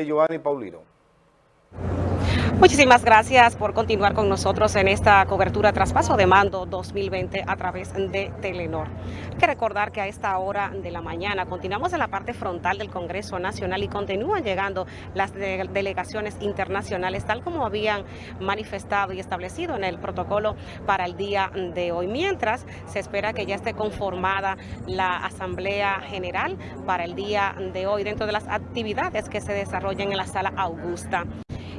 Giovanni Paulino. Muchísimas gracias por continuar con nosotros en esta cobertura Traspaso de Mando 2020 a través de Telenor. Hay que recordar que a esta hora de la mañana continuamos en la parte frontal del Congreso Nacional y continúan llegando las delegaciones internacionales tal como habían manifestado y establecido en el protocolo para el día de hoy. Mientras se espera que ya esté conformada la Asamblea General para el día de hoy dentro de las actividades que se desarrollan en la Sala Augusta.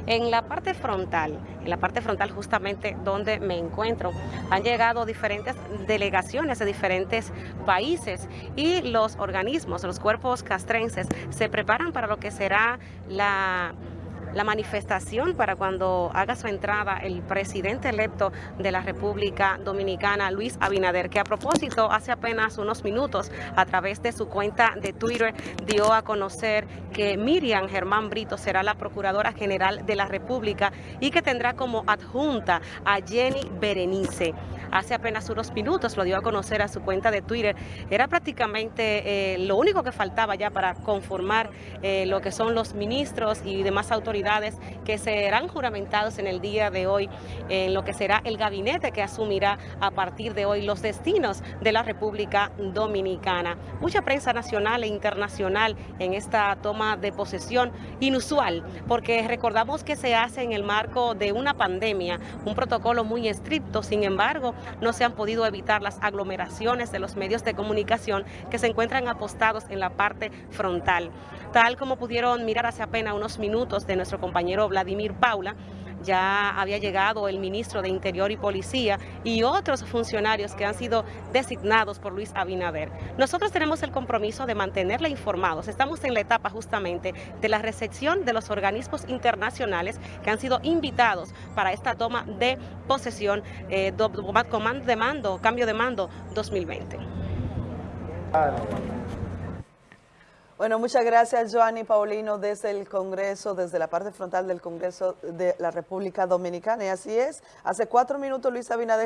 En la parte frontal, en la parte frontal justamente donde me encuentro, han llegado diferentes delegaciones de diferentes países y los organismos, los cuerpos castrenses se preparan para lo que será la la manifestación para cuando haga su entrada el presidente electo de la República Dominicana, Luis Abinader, que a propósito hace apenas unos minutos a través de su cuenta de Twitter dio a conocer que Miriam Germán Brito será la Procuradora General de la República y que tendrá como adjunta a Jenny Berenice. Hace apenas unos minutos lo dio a conocer a su cuenta de Twitter. Era prácticamente eh, lo único que faltaba ya para conformar eh, lo que son los ministros y demás autoridades que serán juramentados en el día de hoy en lo que será el gabinete que asumirá a partir de hoy los destinos de la República Dominicana. Mucha prensa nacional e internacional en esta toma de posesión inusual, porque recordamos que se hace en el marco de una pandemia, un protocolo muy estricto, sin embargo, no se han podido evitar las aglomeraciones de los medios de comunicación que se encuentran apostados en la parte frontal. Tal como pudieron mirar hace apenas unos minutos de nuestro compañero Vladimir Paula, ya había llegado el ministro de Interior y Policía y otros funcionarios que han sido designados por Luis Abinader. Nosotros tenemos el compromiso de mantenerle informados. Estamos en la etapa justamente de la recepción de los organismos internacionales que han sido invitados para esta toma de posesión, eh, de mando, cambio de mando 2020. Bueno, muchas gracias, Joanny Paulino, desde el Congreso, desde la parte frontal del Congreso de la República Dominicana. Y así es, hace cuatro minutos Luis Abinader